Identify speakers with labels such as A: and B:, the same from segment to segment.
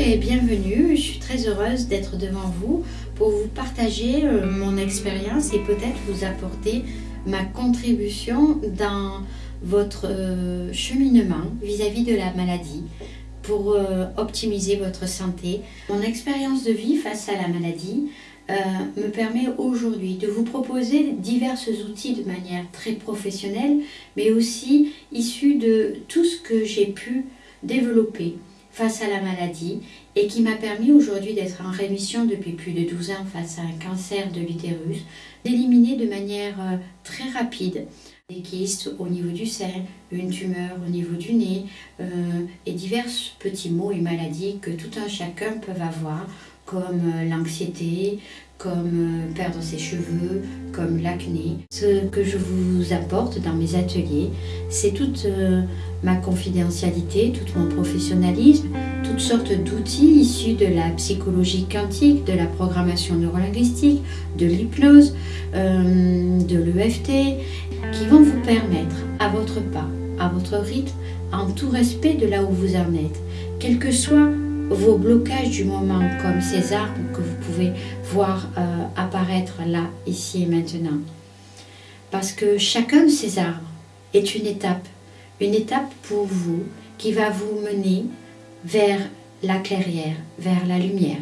A: bienvenue. Je suis très heureuse d'être devant vous pour vous partager euh, mon expérience et peut-être vous apporter ma contribution dans votre euh, cheminement vis-à-vis de la maladie pour euh, optimiser votre santé. Mon expérience de vie face à la maladie me permet aujourd'hui de vous proposer divers outils de manière très professionnelle, mais aussi issus de tout ce que j'ai pu développer face à la maladie et qui m'a permis aujourd'hui d'être en rémission depuis plus de 12 ans face à un cancer de l'utérus, d'éliminer de manière euh, très rapide des kystes au niveau du sein, une tumeur au niveau du nez euh, et divers petits maux et maladies que tout un chacun peut avoir comme euh, l'anxiété, comme perdre ses cheveux, comme l'acné. Ce que je vous apporte dans mes ateliers, c'est toute ma confidentialité, tout mon professionnalisme, toutes sortes d'outils issus de la psychologie quantique, de la programmation neurolinguistique, de l'hypnose, euh, de l'EFT, qui vont vous permettre, à votre pas, à votre rythme, en tout respect de là où vous en êtes, quels que soient vos blocages du moment, comme ces arbres que vous pouvez voir euh, apparaître là, ici et maintenant. Parce que chacun de ces arbres est une étape une étape pour vous qui va vous mener vers la clairière, vers la lumière.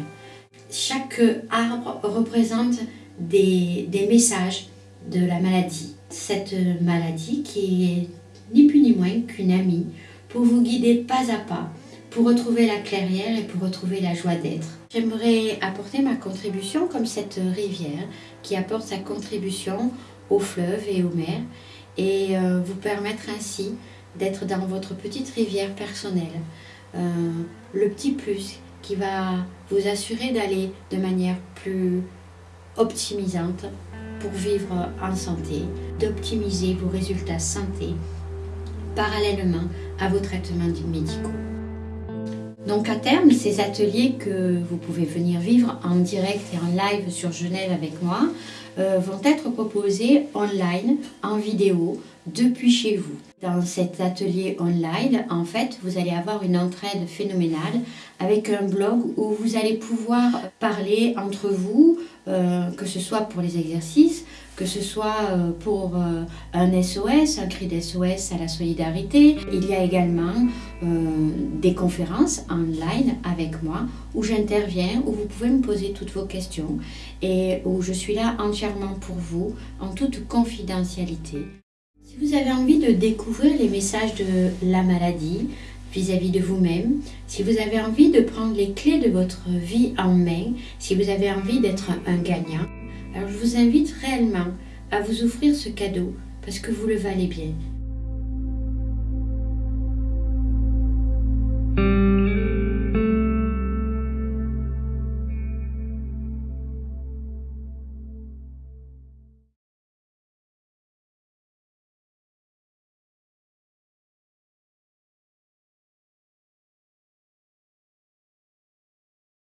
A: Chaque arbre représente des, messages de la maladie. Cette maladie qui est ni plus ni moins qu'une amie pour vous guider pas à pas, pour retrouver la clairière et pour retrouver la joie d'être. J'aimerais apporter ma contribution comme cette rivière qui apporte sa contribution aux fleuves et aux mers et euh, vous permettre ainsi d'être dans votre petite rivière personnelle. Euh, le petit plus qui va vous assurer d'aller de manière plus optimisante pour vivre en santé, d'optimiser vos résultats santé parallèlement à vos traitements médicaux. Donc à terme, ces ateliers que vous pouvez venir vivre en direct et en live sur Genève avec moi euh, vont être proposés online, en vidéo, depuis chez vous. Dans cet atelier online, en fait, vous allez avoir une entraide phénoménale avec un blog où vous allez pouvoir parler entre vous, euh, que ce soit pour les exercices, que ce soit euh, pour euh, un SOS, un cri d'SOS à la solidarité. Il y a également des conférences online avec moi où j'interviens, où vous pouvez me poser toutes vos questions et où je suis là entièrement pour vous en toute confidentialité. Si vous avez envie de découvrir les messages de la maladie vis-à-vis de vous-même, si vous avez envie de prendre les clés de votre vie en main, si vous avez envie d'être un gagnant, alors je vous invite réellement à vous offrir ce cadeau parce que vous le valez bien.